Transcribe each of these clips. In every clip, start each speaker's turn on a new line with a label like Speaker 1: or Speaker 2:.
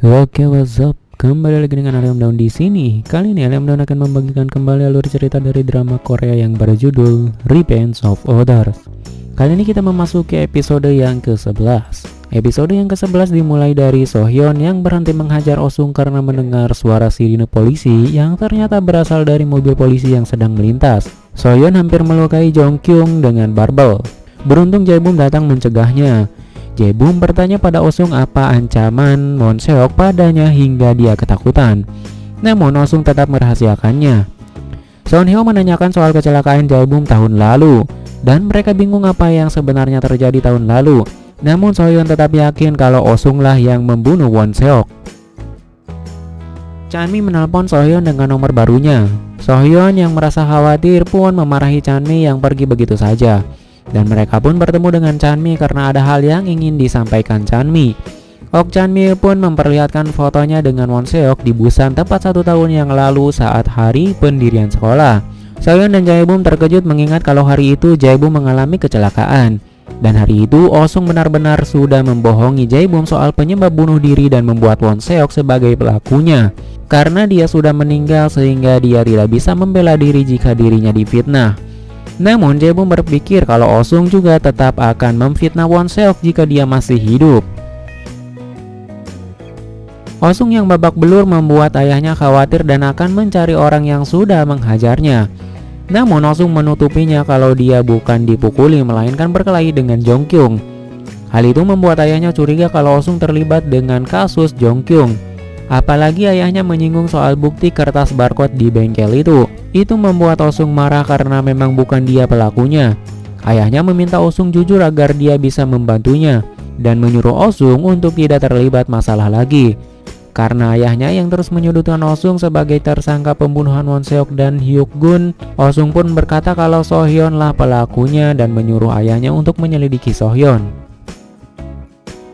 Speaker 1: Oke, what's up? Kembali lagi dengan Aliam Daun di sini. Kali ini Aliam Daun akan membagikan kembali alur cerita dari drama Korea yang berjudul Revenge of Others. Kali ini kita memasuki episode yang ke-11. Episode yang ke-11 dimulai dari Sohyun yang berhenti menghajar Osung karena mendengar suara sirine polisi yang ternyata berasal dari mobil polisi yang sedang melintas. Sohyun hampir melukai Jong Kyung dengan barbel. Beruntung Jaebum datang mencegahnya. Jebum bertanya pada Osung apa ancaman Monseok padanya hingga dia ketakutan. Namun Osung tetap merahasiakannya. Sonhyo menanyakan soal kecelakaan Jebum tahun lalu dan mereka bingung apa yang sebenarnya terjadi tahun lalu. Namun Sohyun tetap yakin kalau Osung lah yang membunuh Wonseok. Chanmi menelpon Sohyun dengan nomor barunya. Sohyun yang merasa khawatir pun memarahi Chanmi yang pergi begitu saja. Dan mereka pun bertemu dengan Chanmi karena ada hal yang ingin disampaikan Chanmi. Ok Chanmi pun memperlihatkan fotonya dengan Wonseok di Busan tepat satu tahun yang lalu saat hari pendirian sekolah. Soyeon dan Jaebum terkejut mengingat kalau hari itu Jaebum mengalami kecelakaan. Dan hari itu Osung benar-benar sudah membohongi Jaebum soal penyebab bunuh diri dan membuat Wonseok sebagai pelakunya. Karena dia sudah meninggal sehingga dia tidak bisa membela diri jika dirinya difitnah. Namun Jaebum berpikir kalau Osung juga tetap akan memfitnah Wonseok jika dia masih hidup. Osung yang babak belur membuat ayahnya khawatir dan akan mencari orang yang sudah menghajarnya. Namun Osung menutupinya kalau dia bukan dipukuli melainkan berkelahi dengan Jongkyung. Hal itu membuat ayahnya curiga kalau Osung terlibat dengan kasus Jongkyung. Apalagi ayahnya menyinggung soal bukti kertas barcode di bengkel itu. Itu membuat Osung marah karena memang bukan dia pelakunya. Ayahnya meminta Osung jujur agar dia bisa membantunya dan menyuruh Osung untuk tidak terlibat masalah lagi. Karena ayahnya yang terus menyudutkan Osung sebagai tersangka pembunuhan Wonseok dan Hyuk Gun, Osung pun berkata kalau Sohyeon lah pelakunya dan menyuruh ayahnya untuk menyelidiki Sohyeon.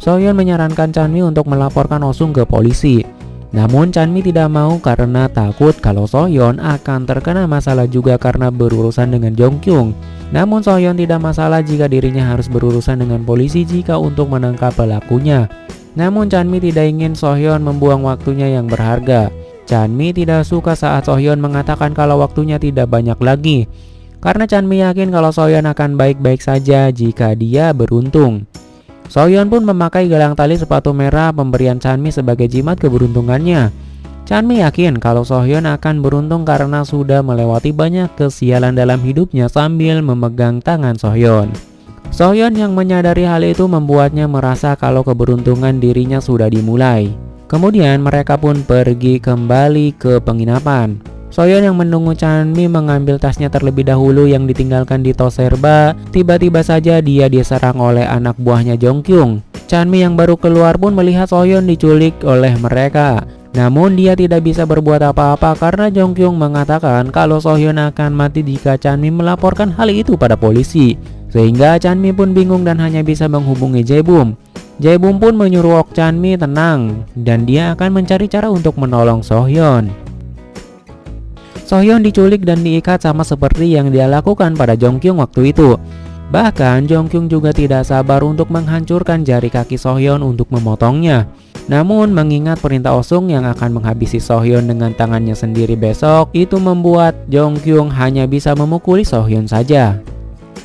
Speaker 1: Sohyeon menyarankan Chanmi untuk melaporkan Osung ke polisi. Namun Chanmi tidak mau karena takut kalau Sohyeon akan terkena masalah juga karena berurusan dengan Jongkyung. Namun Sohyeon tidak masalah jika dirinya harus berurusan dengan polisi jika untuk menangkap pelakunya. Namun Chanmi tidak ingin Sohyeon membuang waktunya yang berharga. Chanmi tidak suka saat Sohyeon mengatakan kalau waktunya tidak banyak lagi. Karena Chanmi yakin kalau Sohyeon akan baik-baik saja jika dia beruntung. Soyeon pun memakai gelang tali sepatu merah pemberian Chanmi sebagai jimat keberuntungannya. Chanmi yakin kalau Sohyun akan beruntung karena sudah melewati banyak kesialan dalam hidupnya sambil memegang tangan Sohyun. Sohyun yang menyadari hal itu membuatnya merasa kalau keberuntungan dirinya sudah dimulai. Kemudian mereka pun pergi kembali ke penginapan. Soyeon yang menunggu Chanmi mengambil tasnya terlebih dahulu yang ditinggalkan di Toserba. Tiba-tiba saja dia diserang oleh anak buahnya Jongkyung. Chanmi yang baru keluar pun melihat Soyeon diculik oleh mereka. Namun dia tidak bisa berbuat apa-apa karena Jongkyung mengatakan kalau Sohyun akan mati jika Chanmi melaporkan hal itu pada polisi. Sehingga Chanmi pun bingung dan hanya bisa menghubungi Jaebum. Jaebum pun menyuruh Ok Chanmi tenang dan dia akan mencari cara untuk menolong Sohyun. Sohyun diculik dan diikat sama seperti yang dia lakukan pada Jongkyung waktu itu. Bahkan Jongkyung juga tidak sabar untuk menghancurkan jari kaki Sohyun untuk memotongnya. Namun mengingat perintah Osung yang akan menghabisi Sohyun dengan tangannya sendiri besok, itu membuat Jongkyung hanya bisa memukuli Sohyun saja.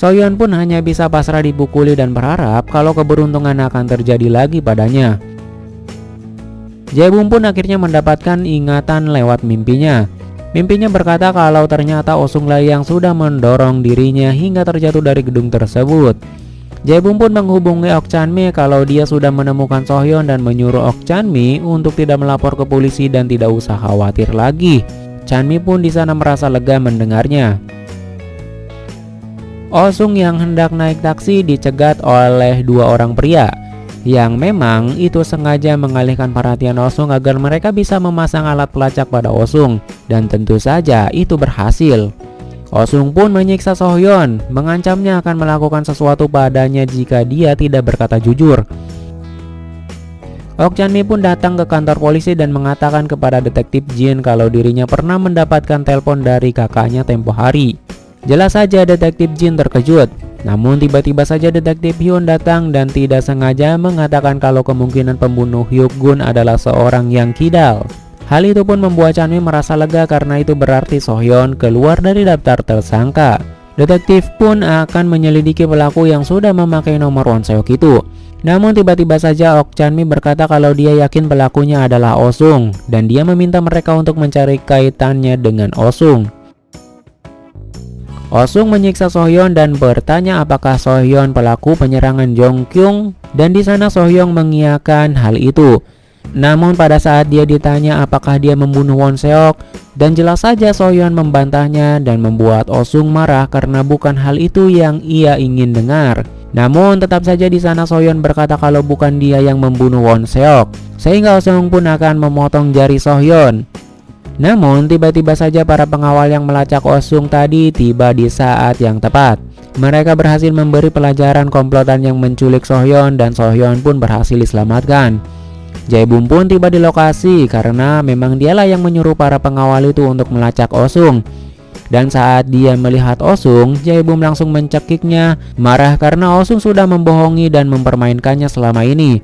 Speaker 1: Sohyun pun hanya bisa pasrah dipukuli dan berharap kalau keberuntungan akan terjadi lagi padanya. Jaebum pun akhirnya mendapatkan ingatan lewat mimpinya. Mimpinya berkata kalau ternyata Osung Lai yang sudah mendorong dirinya hingga terjatuh dari gedung tersebut. Jaebum pun menghubungi Ok Chanmi kalau dia sudah menemukan Sohyeon dan menyuruh Ok Chanmi untuk tidak melapor ke polisi dan tidak usah khawatir lagi. Chanmi pun di sana merasa lega mendengarnya. Osung yang hendak naik taksi dicegat oleh dua orang pria yang memang itu sengaja mengalihkan perhatian Osung agar mereka bisa memasang alat pelacak pada Osung dan tentu saja itu berhasil. Osung pun menyiksa Sohyeon, mengancamnya akan melakukan sesuatu padanya jika dia tidak berkata jujur. Ok Chanmi pun datang ke kantor polisi dan mengatakan kepada detektif Jin kalau dirinya pernah mendapatkan telepon dari kakaknya tempo hari. Jelas saja detektif Jin terkejut Namun tiba-tiba saja detektif Hyun datang dan tidak sengaja mengatakan kalau kemungkinan pembunuh Hyuk Gun adalah seorang yang kidal. Hal itu pun membuat Chanmi merasa lega karena itu berarti Sohyeon keluar dari daftar tersangka. Detektif pun akan menyelidiki pelaku yang sudah memakai nomor Wonseok itu. Namun tiba-tiba saja Ok Chanmi berkata kalau dia yakin pelakunya adalah Osung dan dia meminta mereka untuk mencari kaitannya dengan Osung. Osung menyiksa Sohyeon dan bertanya apakah Sohyeon pelaku penyerangan Jongkyung dan di sana Sohyong mengiyakan hal itu. Namun pada saat dia ditanya apakah dia membunuh Won Seok dan jelas saja Sohyeon membantahnya dan membuat Osung marah karena bukan hal itu yang ia ingin dengar. Namun tetap saja di sana Sohyeon berkata kalau bukan dia yang membunuh Won Seok sehingga Osung pun akan memotong jari Sohyeon. Namun tiba-tiba saja para pengawal yang melacak Osung tadi tiba di saat yang tepat. Mereka berhasil memberi pelajaran komplotan yang menculik Sohyeon dan Sohyeon pun berhasil diselamatkan. Jaebum pun tiba di lokasi karena memang dialah yang menyuruh para pengawal itu untuk melacak Osung. Dan saat dia melihat Osung, Jaebum langsung mencekiknya, marah karena Osung sudah membohongi dan mempermainkannya selama ini.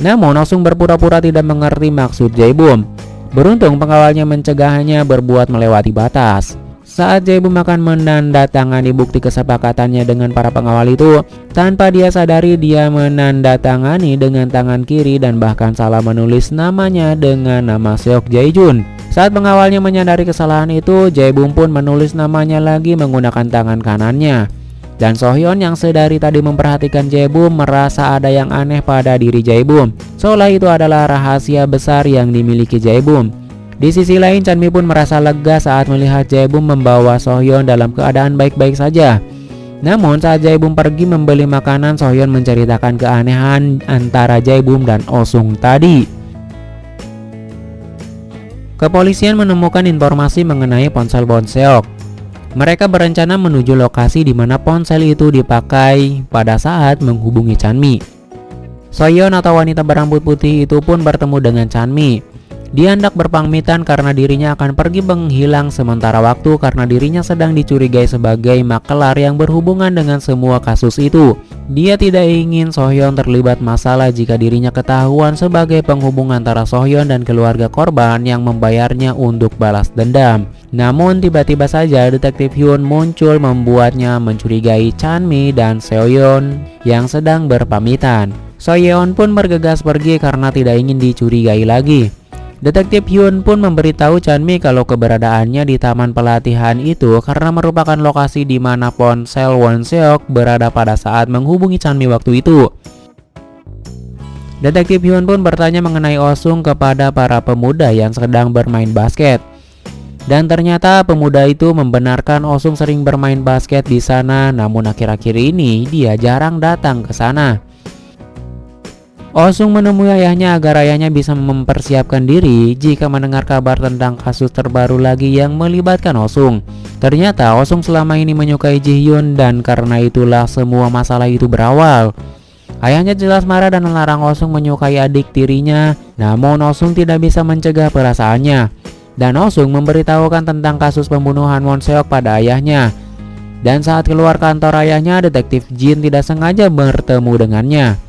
Speaker 1: Namun Osung berpura-pura tidak mengerti maksud Jaebum. Beruntung pengawalnya mencegahnya berbuat melewati batas. Saat Jaebum akan menandatangani bukti kesepakatannya dengan para pengawal itu, tanpa dia sadari dia menandatangani dengan tangan kiri dan bahkan salah menulis namanya dengan nama Seok Jaejun. Saat pengawalnya menyadari kesalahan itu, Jaebum pun menulis namanya lagi menggunakan tangan kanannya. Dan Sohyeon yang sedari tadi memperhatikan Jaebum merasa ada yang aneh pada diri Jaebum. Seolah itu adalah rahasia besar yang dimiliki Jaebum. Di sisi lain, Chanmi pun merasa lega saat melihat Jaebum membawa Sohyeon dalam keadaan baik-baik saja. Namun saat Jaebum pergi membeli makanan, Sohyeon menceritakan keanehan antara Jaebum dan Osung tadi. Kepolisian menemukan informasi mengenai ponsel Bonseok. Mereka berencana menuju lokasi di mana ponsel itu dipakai pada saat menghubungi Chanmi. Soyeon atau wanita berambut putih itu pun bertemu dengan Chanmi. Dia hendak berpamitan karena dirinya akan pergi menghilang sementara waktu karena dirinya sedang dicurigai sebagai makelar yang berhubungan dengan semua kasus itu. Dia tidak ingin Sohyeon terlibat masalah jika dirinya ketahuan sebagai penghubung antara Sohyeon dan keluarga korban yang membayarnya untuk balas dendam. Namun tiba-tiba saja detektif Hyun muncul membuatnya mencurigai Chanmi dan Seoyeon yang sedang berpamitan. Soyeon pun bergegas pergi karena tidak ingin dicurigai lagi. Detektif Hyun pun memberitahu Chanmi kalau keberadaannya di taman pelatihan itu karena merupakan lokasi di mana ponsel Won Seok berada pada saat menghubungi Chanmi waktu itu. Detektif Hyun pun bertanya mengenai Osung kepada para pemuda yang sedang bermain basket. Dan ternyata pemuda itu membenarkan Osung sering bermain basket di sana, namun akhir-akhir ini dia jarang datang ke sana. Osung menemui ayahnya agar ayahnya bisa mempersiapkan diri jika mendengar kabar tentang kasus terbaru lagi yang melibatkan Osung. Ternyata Osung selama ini menyukai Ji Hyun dan karena itulah semua masalah itu berawal. Ayahnya jelas marah dan melarang Osung menyukai adik tirinya, namun Osung tidak bisa mencegah perasaannya. Dan Osung memberitahukan tentang kasus pembunuhan Won Seok pada ayahnya. Dan saat keluar kantor ayahnya, detektif Jin tidak sengaja bertemu dengannya.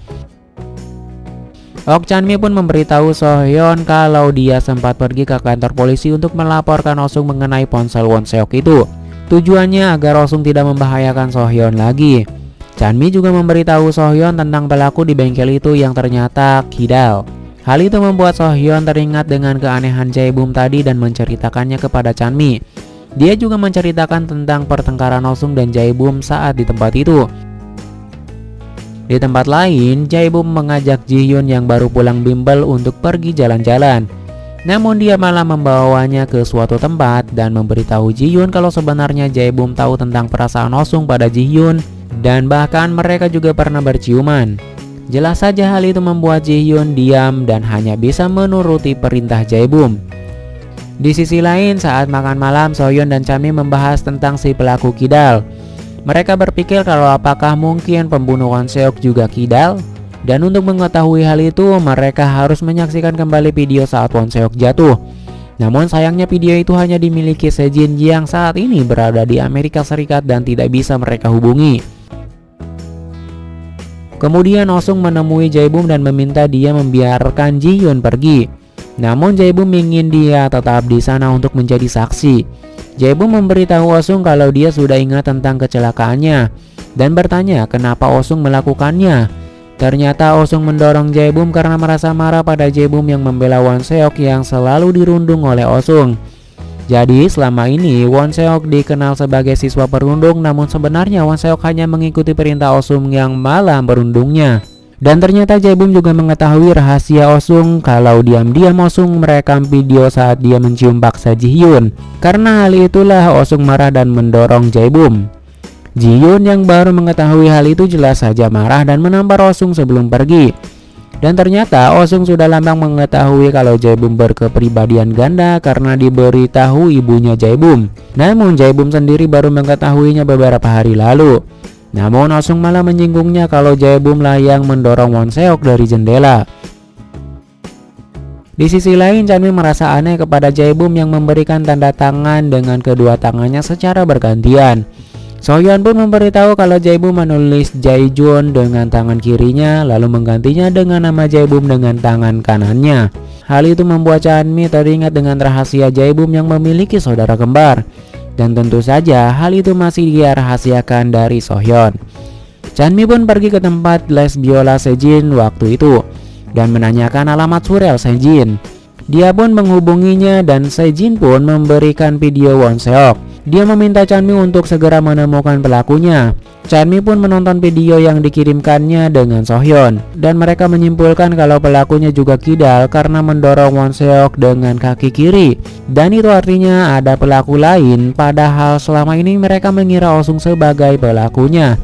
Speaker 1: Ok Chanmi pun memberitahu Sohyeon kalau dia sempat pergi ke kantor polisi untuk melaporkan Osung mengenai ponsel Won Seok itu. Tujuannya agar Osung tidak membahayakan Sohyeon lagi. Chanmi juga memberitahu Sohyeon tentang pelaku di bengkel itu yang ternyata Kidal. Hal itu membuat Sohyeon teringat dengan keanehan Jaebum tadi dan menceritakannya kepada Chanmi. Dia juga menceritakan tentang pertengkaran Osung dan Jaebum saat di tempat itu. Di tempat lain, Jaebum mengajak Jihyun yang baru pulang bimbel untuk pergi jalan-jalan. Namun dia malah membawanya ke suatu tempat dan memberitahu Jihyun kalau sebenarnya Jaebum tahu tentang perasaan Osung pada Jihyun dan bahkan mereka juga pernah berciuman. Jelas saja hal itu membuat Jihyun diam dan hanya bisa menuruti perintah Jaebum. Di sisi lain, saat makan malam, Soyeon dan Chami membahas tentang si pelaku kidal. Mereka berpikir kalau apakah mungkin pembunuhan Seok juga kidal? Dan untuk mengetahui hal itu, mereka harus menyaksikan kembali video saat Won Seok jatuh. Namun sayangnya video itu hanya dimiliki Sejin yang saat ini berada di Amerika Serikat dan tidak bisa mereka hubungi. Kemudian Osung menemui Jaebum dan meminta dia membiarkan Ji Yun pergi. Namun Jaebum ingin dia tetap di sana untuk menjadi saksi. Jaebum memberitahu Osung kalau dia sudah ingat tentang kecelakaannya dan bertanya kenapa Osung melakukannya. Ternyata Osung mendorong Jaebum karena merasa marah pada Jaebum yang membela Won Seok yang selalu dirundung oleh Osung. Jadi selama ini Won Seok dikenal sebagai siswa perundung namun sebenarnya Won Seok hanya mengikuti perintah Osung yang malah berundungnya. Dan ternyata Jaebum juga mengetahui rahasia Osung kalau diam-diam Osung merekam video saat dia mencium paksa Ji Hyun. Karena hal itulah Osung marah dan mendorong Jaebum. Ji Hyun yang baru mengetahui hal itu jelas saja marah dan menampar Osung sebelum pergi. Dan ternyata Osung sudah lambang mengetahui kalau Jaebum berkepribadian ganda karena diberitahu ibunya Jaebum. Namun Jaebum sendiri baru mengetahuinya beberapa hari lalu. Namun Osung malah menyinggungnya kalau Jaebum lah yang mendorong Won Seok dari jendela. Di sisi lain, Chanmi merasa aneh kepada Jaebum yang memberikan tanda tangan dengan kedua tangannya secara bergantian. Soyeon pun memberitahu kalau Jaebum menulis Jaejun dengan tangan kirinya lalu menggantinya dengan nama Jaebum dengan tangan kanannya. Hal itu membuat Chanmi teringat dengan rahasia Jaebum yang memiliki saudara kembar. Dan tentu saja hal itu masih dia rahasiakan dari Sohyun. Chanmi pun pergi ke tempat les biola Sejin waktu itu dan menanyakan alamat surel Sejin. Dia pun menghubunginya dan Sejin pun memberikan video Won Seok. Dia meminta Chanmi untuk segera menemukan pelakunya. Chanmi pun menonton video yang dikirimkannya dengan Sohyun dan mereka menyimpulkan kalau pelakunya juga kidal karena mendorong Won Seok dengan kaki kiri. Dan itu artinya ada pelaku lain padahal selama ini mereka mengira Osung sebagai pelakunya.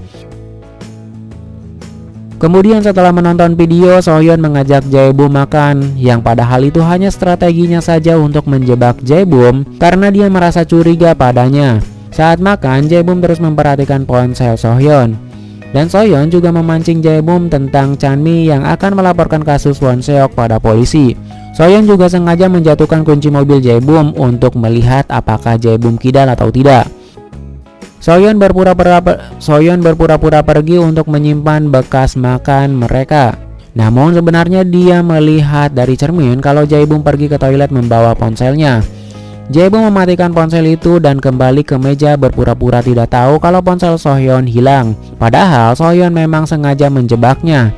Speaker 1: Kemudian setelah menonton video, Sohyun mengajak Jaebum makan, yang padahal itu hanya strateginya saja untuk menjebak Jaebum karena dia merasa curiga padanya. Saat makan, Jaebum terus memperhatikan ponsel Sohyun. Dan Sohyun juga memancing Jaebum tentang Chanmi yang akan melaporkan kasus Won Seok pada polisi. Sohyun juga sengaja menjatuhkan kunci mobil Jaebum untuk melihat apakah Jaebum kidal atau tidak. Soyeon berpura-pura Soyeon berpura-pura pergi untuk menyimpan bekas makan mereka. Namun sebenarnya dia melihat dari cermin kalau Jaebum pergi ke toilet membawa ponselnya. Jaebum mematikan ponsel itu dan kembali ke meja berpura-pura tidak tahu kalau ponsel Sohyun hilang. Padahal Sohyun memang sengaja menjebaknya.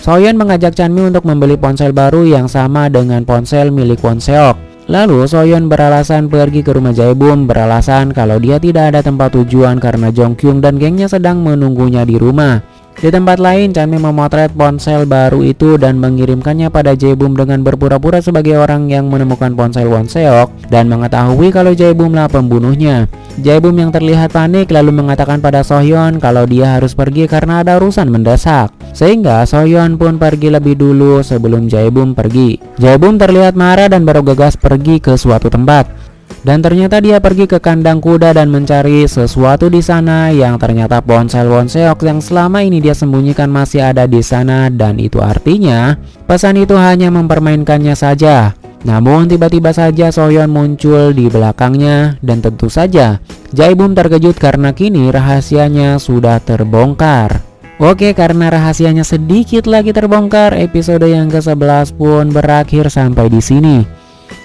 Speaker 1: Sohyun mengajak Chanmi untuk membeli ponsel baru yang sama dengan ponsel milik Won Seok. Lalu Soyeon beralasan pergi ke rumah Jaebum beralasan kalau dia tidak ada tempat tujuan karena Jongkyung dan gengnya sedang menunggunya di rumah. Di tempat lain, Chanmi memotret ponsel baru itu dan mengirimkannya pada Jaebum dengan berpura-pura sebagai orang yang menemukan ponsel Won Seok dan mengetahui kalau Jaebum lah pembunuhnya. Jaebum yang terlihat panik lalu mengatakan pada Sohyeon kalau dia harus pergi karena ada urusan mendesak. Sehingga Sohyeon pun pergi lebih dulu sebelum Jaebum pergi. Jaebum terlihat marah dan baru gagas pergi ke suatu tempat. Dan ternyata dia pergi ke kandang kuda dan mencari sesuatu di sana yang ternyata ponsel Wonseok yang selama ini dia sembunyikan masih ada di sana dan itu artinya pesan itu hanya mempermainkannya saja. Namun tiba-tiba saja Soyeon muncul di belakangnya dan tentu saja Jaebum terkejut karena kini rahasianya sudah terbongkar. Oke, karena rahasianya sedikit lagi terbongkar, episode yang ke-11 pun berakhir sampai di sini.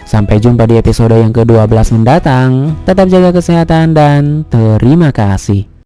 Speaker 1: Sampai jumpa di episode yang ke-12 mendatang. Tetap jaga kesehatan dan terima kasih.